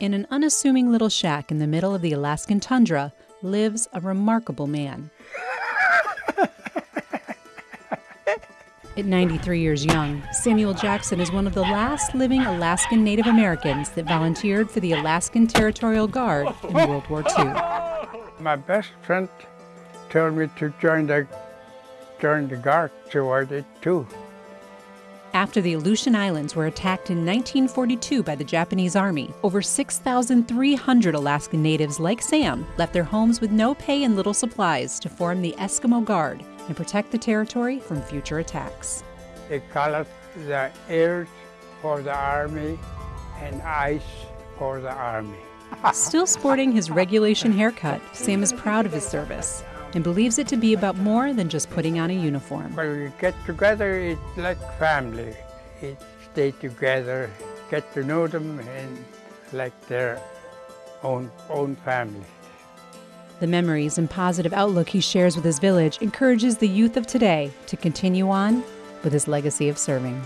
In an unassuming little shack in the middle of the Alaskan tundra lives a remarkable man. At 93 years young, Samuel Jackson is one of the last living Alaskan Native Americans that volunteered for the Alaskan Territorial Guard in oh. World War II. My best friend told me to join the join the Guard, so I did too. After the Aleutian Islands were attacked in 1942 by the Japanese Army, over 6,300 Alaskan natives like Sam left their homes with no pay and little supplies to form the Eskimo Guard and protect the territory from future attacks. They call it the earth for the army and ice for the army. Still sporting his regulation haircut, Sam is proud of his service and believes it to be about more than just putting on a uniform. When we get together, it's like family. It stay together, get to know them, and like their own own family. The memories and positive outlook he shares with his village encourages the youth of today to continue on with his legacy of serving.